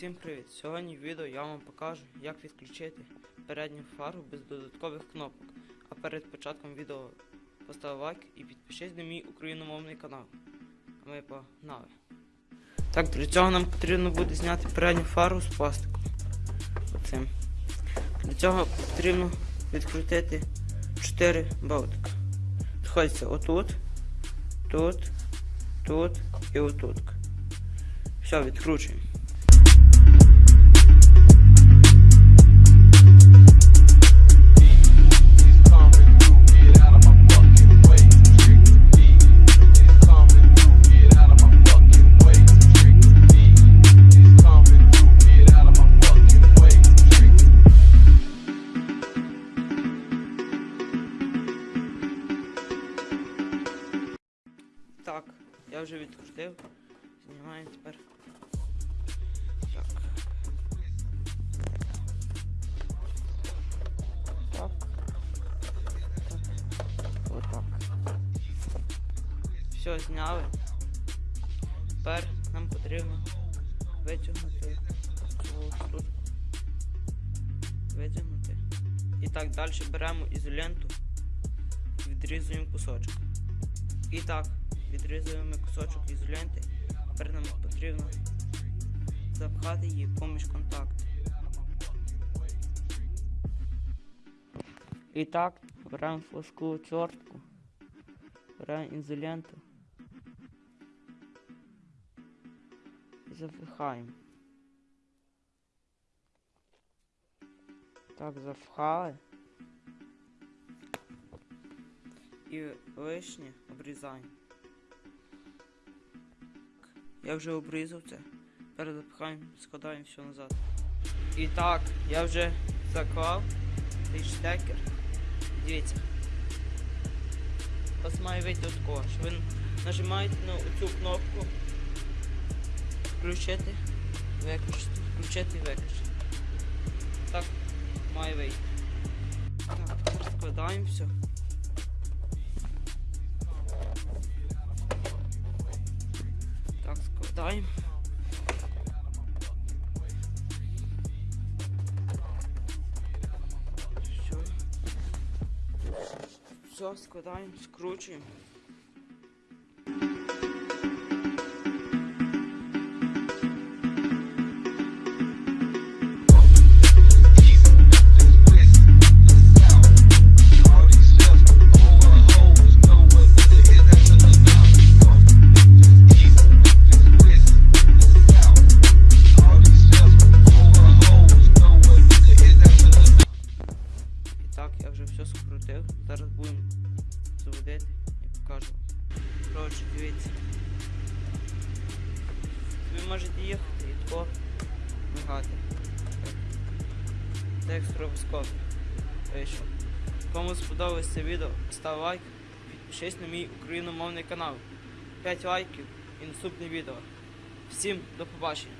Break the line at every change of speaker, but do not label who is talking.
Всім привіт! Сьогодні в відео я вам покажу, як відключити передню фару без додаткових кнопок. А перед початком відео постав лайк і підпишись на мій україномовний канал. А ми погнали. Так, для цього нам потрібно буде зняти передню фару з пластику. Оцим. Для цього потрібно відкрутити 4 болтика. Знаходиться отут, тут, тут і отут. Все, відкручуємо. Так, я вже відкрутив. Знімаємо тепер. Все, зняли. Тепер нам потрібно витягнути цю штучку. Витягнути. І так, далі беремо ізоленту і відрізуємо кусочок. І так, відрізуємо кусочок ізоленти. Тепер нам потрібно запхати її поміж контакти. І так, беремо флажку чортку, беремо ізоленту і запихаємо. Так, запхали. І лишнє обрізаємо. Я вже обрізав це. Тепер запихаємо, складаємо все назад. І так, я вже заклав цей штекер. Дивіться. У вас має вийти такого, що ви нажимаєте на цю кнопку включити, виключити, включити виключити. Так має вийти. Так, складаємо все. Так, складаємо. Все, складаємо, скручуємо. Вже все скрутив. Зараз будемо заводити і покажу. Коротше, дивіться. Ви можете їхати і тако мигати. Це як стробоскоп. Вийшов. Кому сподобалось це відео, став лайк, підпишись на мій україномовний канал. 5 лайків і наступне відео. Всім до побачення!